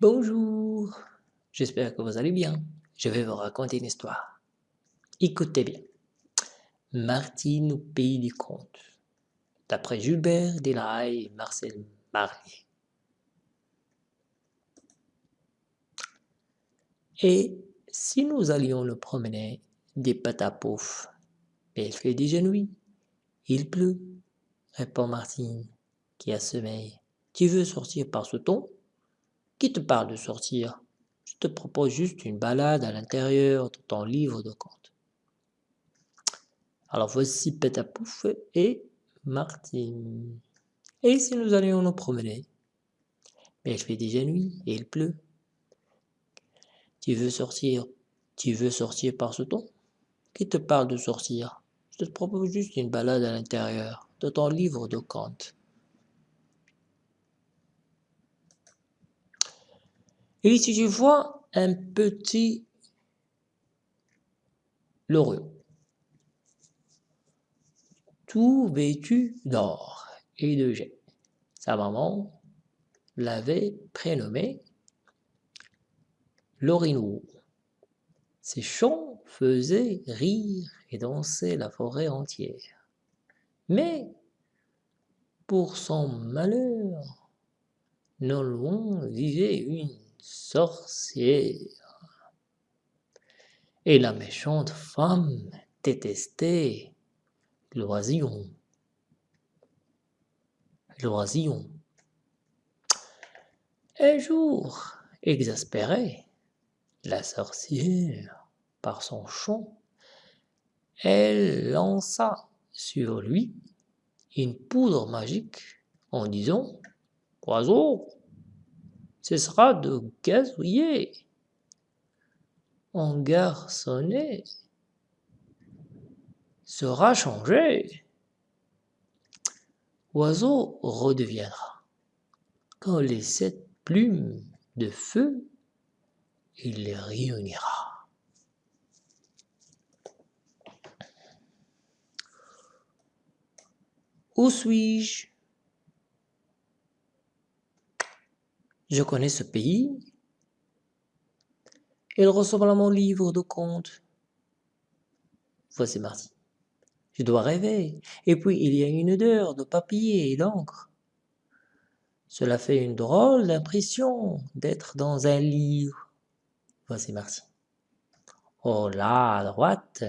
Bonjour, j'espère que vous allez bien. Je vais vous raconter une histoire. Écoutez bien. Martine au pays des contes, d'après Gilbert Delahaye et Marcel Marlier. Et si nous allions nous promener des pouf, mais il fait déjà nuit, il pleut, répond Martine, qui a sommeil. Tu veux sortir par ce ton? Qui te parle de sortir? Je te propose juste une balade à l'intérieur de ton livre de contes. Alors voici Pétapouf et Martine. Et si nous allions nous promener Mais il fait déjà nuit et il pleut. Tu veux sortir Tu veux sortir par ce ton? Qui te parle de sortir? Je te propose juste une balade à l'intérieur de ton livre de contes. Et si tu vois un petit loriot, tout vêtu d'or et de jet. Sa maman l'avait prénommé Lorinou. Ses chants faisaient rire et danser la forêt entière. Mais, pour son malheur, non loin vivait une sorcière. Et la méchante femme détestait l'oisillon. L'oisillon. Un jour, exaspérée, la sorcière, par son chant, elle lança sur lui une poudre magique en disant « Oiseau, ce sera de gazouiller. En garçonnet sera changé. Oiseau redeviendra. Quand les sept plumes de feu, il les réunira. Où suis-je? Je connais ce pays. Il ressemble à mon livre de contes. Voici Marty. Je dois rêver. Et puis il y a une odeur de papier et d'encre. Cela fait une drôle d'impression d'être dans un livre. Voici Marty. Oh là, à droite,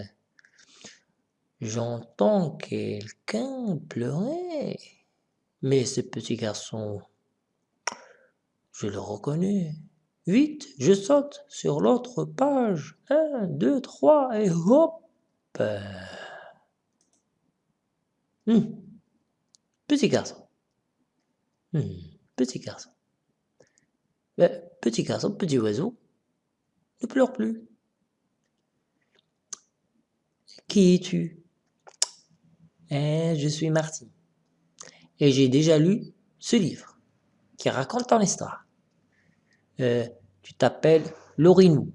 j'entends quelqu'un pleurer. Mais ce petit garçon je le reconnais. Vite, je saute sur l'autre page. Un, deux, trois, et hop hum. Petit garçon. Hum, petit garçon. Petit garçon, petit oiseau, ne pleure plus. Qui es-tu? Eh, Je suis Marty. Et j'ai déjà lu ce livre qui raconte ton histoire. Euh, tu t'appelles Lorinou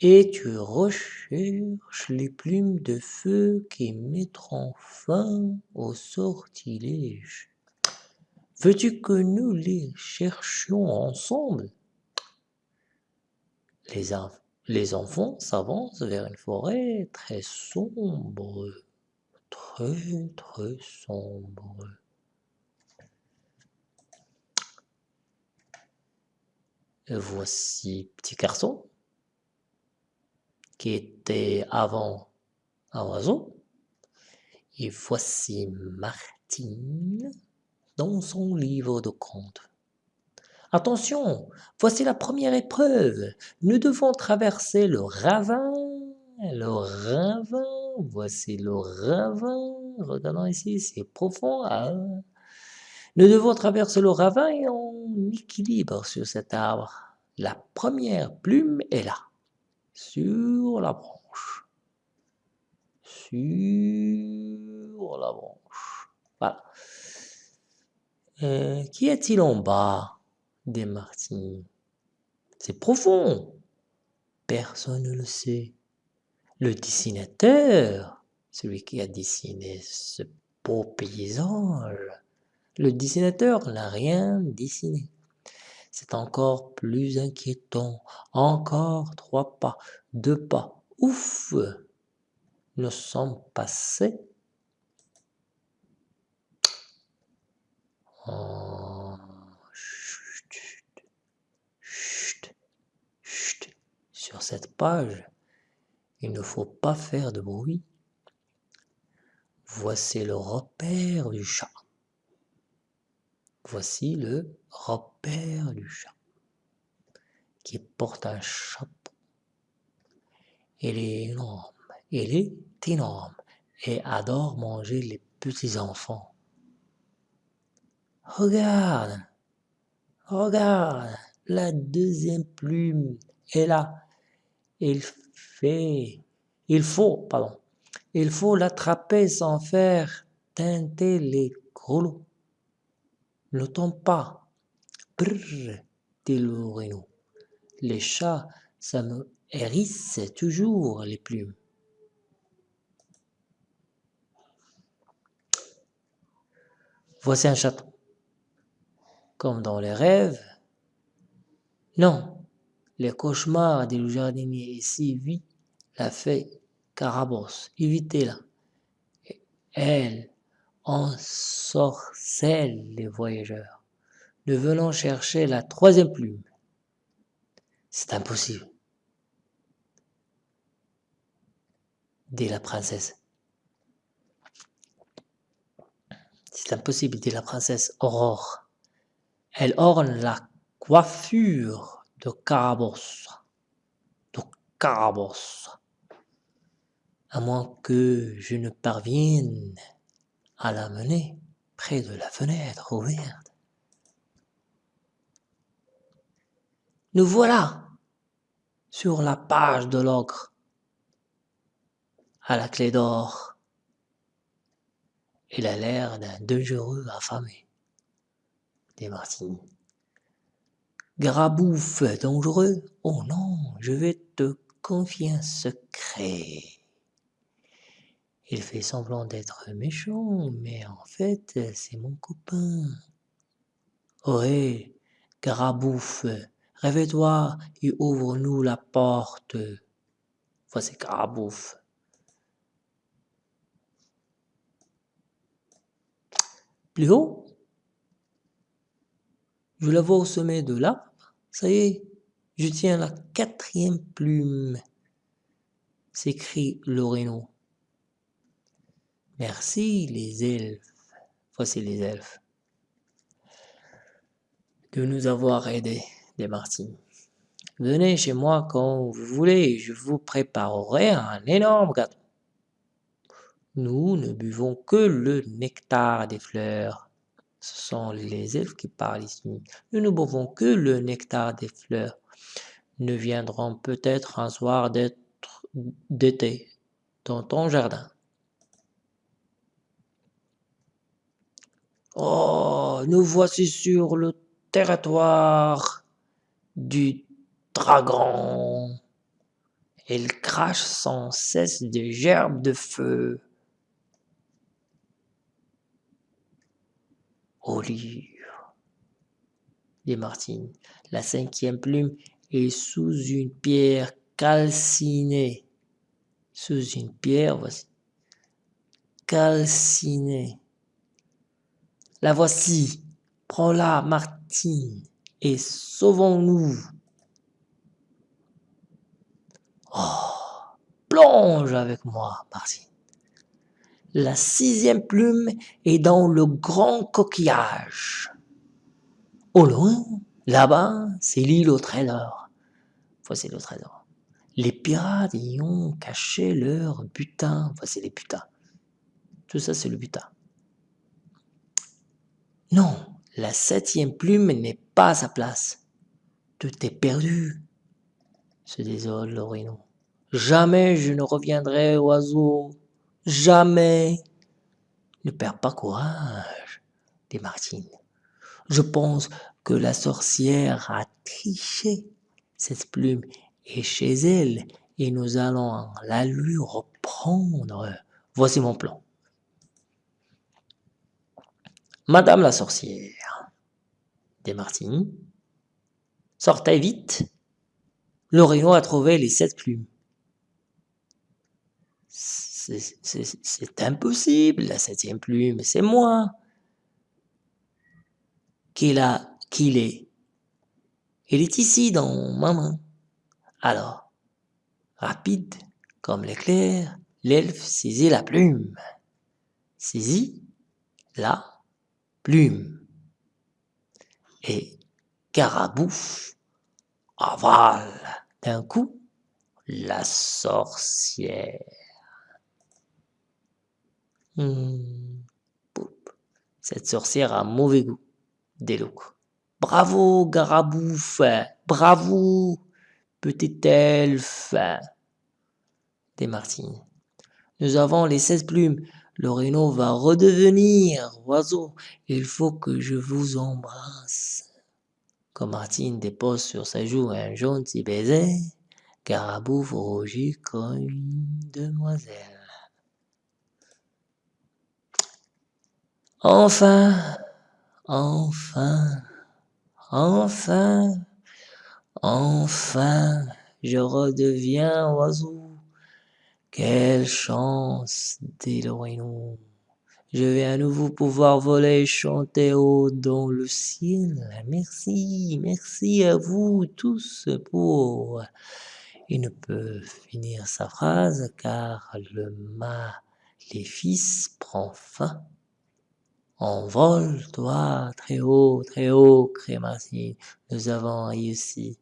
et tu recherches les plumes de feu qui mettront fin au sortilège. Veux-tu que nous les cherchions ensemble? Les, les enfants s'avancent vers une forêt très sombre, très très sombre. Voici petit garçon qui était avant un oiseau. Et voici Martine dans son livre de contes. Attention, voici la première épreuve. Nous devons traverser le ravin. Le ravin, voici le ravin. Regardons ici, c'est profond. Ah. Nous devons traverser le ravin et on équilibre sur cet arbre. La première plume est là, sur la branche. Sur la branche. Voilà. Euh, qui est-il en bas des Martins C'est profond. Personne ne le sait. Le dessinateur, celui qui a dessiné ce beau paysage, le dessinateur n'a rien dessiné. C'est encore plus inquiétant. Encore trois pas, deux pas. Ouf Nous sommes passés. Oh, chut, chut, chut. Sur cette page, il ne faut pas faire de bruit. Voici le repère du chat. Voici le repère du chat qui porte un chapeau. Il est énorme, il est énorme et adore manger les petits enfants. Regarde, regarde, la deuxième plume est là. Il fait, il faut, pardon, il faut l'attraper sans faire teinter les grelots. Ne tombe pas. Brrr, dit le Les chats, ça me hérisse toujours les plumes. Voici un château. Comme dans les rêves. Non, les cauchemars des jardiniers ici vit la fée Carabosse, évitez-la. Elle ensorcelle les voyageurs. Nous venons chercher la troisième plume. C'est impossible, dit la princesse. C'est impossible, dit la princesse Aurore. Elle orne la coiffure de Carabosse. De Carabosse à moins que je ne parvienne à la mener près de la fenêtre ouverte. Nous voilà sur la page de l'ogre, à la clé d'or. Il a l'air d'un dangereux affamé, dit Martine. Grabouf dangereux Oh non, je vais te confier un secret. Il fait semblant d'être méchant, mais en fait, c'est mon copain. Ohé, Carabouf, réveille-toi et ouvre-nous la porte. Voici Carabouf. Plus haut, je la vois au sommet de l'arbre. Ça y est, je tiens la quatrième plume, s'écrie Loreno. Merci les elfes, voici les elfes, de nous avoir aidés, des Martines. Venez chez moi quand vous voulez, je vous préparerai un énorme gâteau. Nous ne buvons que le nectar des fleurs. Ce sont les elfes qui parlent ici. Nous ne buvons que le nectar des fleurs. Nous viendrons peut-être un soir d'été dans ton jardin. Oh, nous voici sur le territoire du dragon. Il crache sans cesse des gerbes de feu. Au livre, dit Martine. La cinquième plume est sous une pierre calcinée. Sous une pierre, voici. Calcinée. La voici. Prends-la, Martine, et sauvons-nous. Oh, plonge avec moi, Martine. La sixième plume est dans le grand coquillage. Au loin, là-bas, c'est l'île au trésor. Voici le trésor. Les pirates y ont caché leur butin. Voici les butins. Tout ça, c'est le butin. Non, la septième plume n'est pas à sa place. Tout est perdu, se désole Lorino. Jamais je ne reviendrai, oiseau. Jamais. Ne perds pas courage, dit Martine. Je pense que la sorcière a triché. Cette plume est chez elle et nous allons la lui reprendre. Voici mon plan. Madame la sorcière, dit Martine, Sortez vite. L'Oréno a trouvé les sept plumes. C'est impossible, la septième plume, c'est moi. Qu'il a, qu'il est. Il est ici dans ma main. Alors, rapide comme l'éclair, l'elfe saisit la plume. Saisit la Et Carabouf avale d'un coup la sorcière. Hmm. Cette sorcière a mauvais goût. Délouc. Bravo, Garabouf, bravo, petit elfe. Des Martine. Nous avons les 16 plumes. Le va redevenir oiseau. Il faut que je vous embrasse. Quand Martine dépose sur sa joue un gentil baiser, Garabouf rougit comme une demoiselle. Enfin, enfin, enfin, enfin, je redeviens oiseau. Quelle chance, dit le Je vais à nouveau pouvoir voler et chanter haut dans le ciel. Merci, merci à vous tous pour... Il ne peut finir sa phrase car le maléfice prend fin. Envole-toi très haut, très haut, Crématie, nous avons réussi.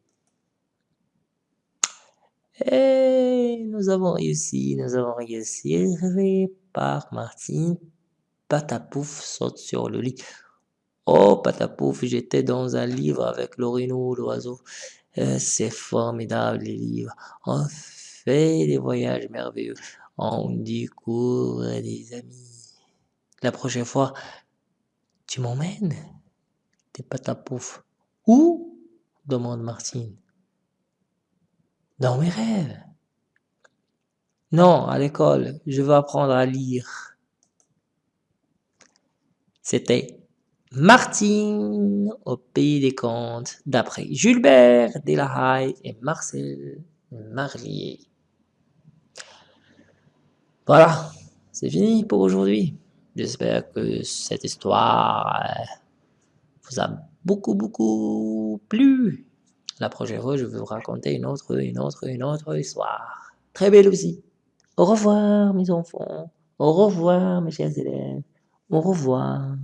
Et nous avons réussi, nous avons réussi. Réveillé par Martine, Patapouf saute sur le lit. Oh, Patapouf, j'étais dans un livre avec l'orineau, l'oiseau. Euh, c'est formidable, les livres. On fait des voyages merveilleux. On découvre des amis. La prochaine fois, tu m'emmènes T'es pas ta pouf. Où? demande Martine. Dans mes rêves. Non, à l'école, je veux apprendre à lire. C'était Martine au pays des contes, d'après Julbert Delahaye et Marcel Marlier. Voilà, c'est fini pour aujourd'hui. J'espère que cette histoire vous a beaucoup, beaucoup plu. La prochaine fois, je vais vous raconter une autre, une autre, une autre histoire. Très belle aussi. Au revoir, mes enfants. Au revoir, mes chers élèves. Au revoir.